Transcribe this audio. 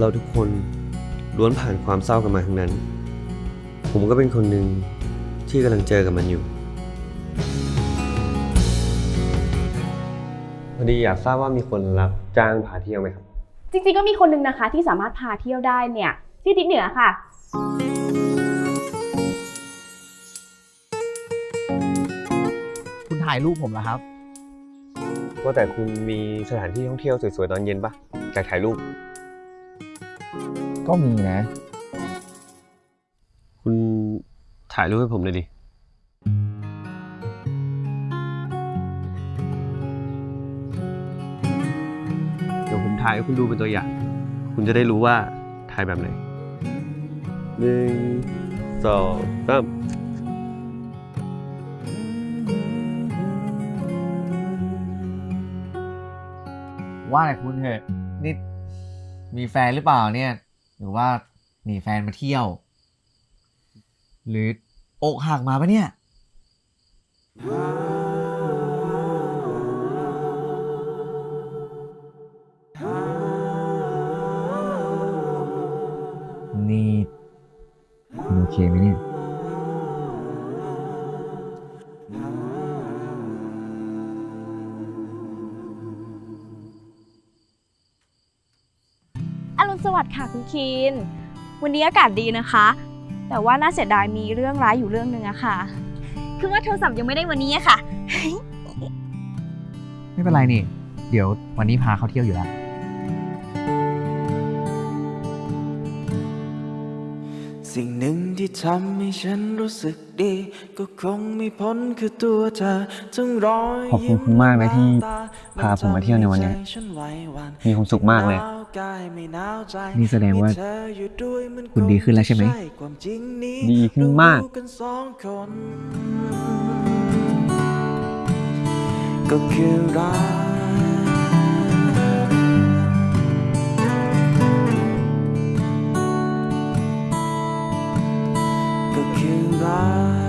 เราทุกคนล้วนผ่านความเศร้ากันมาทั้งนั้น ผมก็เป็นคนหนึ่งที่กำลังเจอกับมันอยู่ พอดีอยากทราบว่ามีคนรับจ้างพาเที่ยวไหมครับ จริงๆก็มีคนหนึงนะคะที่สามารถพาเที่ยวได้เนี่ยที่ทิศเหนือค่ะ คุณถ่ายรูปผมเหรอครับ ว่าแต่คุณมีสถานที่ท่องเที่ยวสวยๆตอนเย็นปะอยากถ่ายรูป ก็มีนะ คุณถ่ายรูปให้ผมเลยดิ เดี๋ยวผมถ่ายให้คุณดูเป็นตัวอย่าง คุณจะได้รู้ว่าถ่ายแบบไหนหนึ่งสองสามว่าแต่คุณเถอะนี่ มีแฟนหรือเปล่าเนี่ย หรือว่าหนีแฟนมาเที่ยว หรืออกหักมาปะเนี่ย นี่คุณโอเคไหมเนี่ย สวัสดิ์ค่ะคุณคีนวันนี้อากาศดีนะคะ แต่ว่าน่าเสียดายมีเรื่องร้ายอยู่เรื่องหนึ่งอะค่ะ คือว่าโทรศัพท์ยังไม่ได้วันนี้อะค่ะ ไม่เป็นไรนี่ เดี๋ยววันนี้พาเขาเที่ยวอยู่แล้ว สิ่งหนึ่งที่ทำให้ฉันรู้สึกดี ก็คงไม่พ้นคือตัวเธอทั้งรอยขอบคุณคุณมากนะที่พาผมมาเที่ยวในวันนี้ มีความสุขมากเลย นี่แสดงว่าคุณดีขึ้นแล้วใช่ไหม ดีขึ้นมาก ก็คือรักก็คือรัก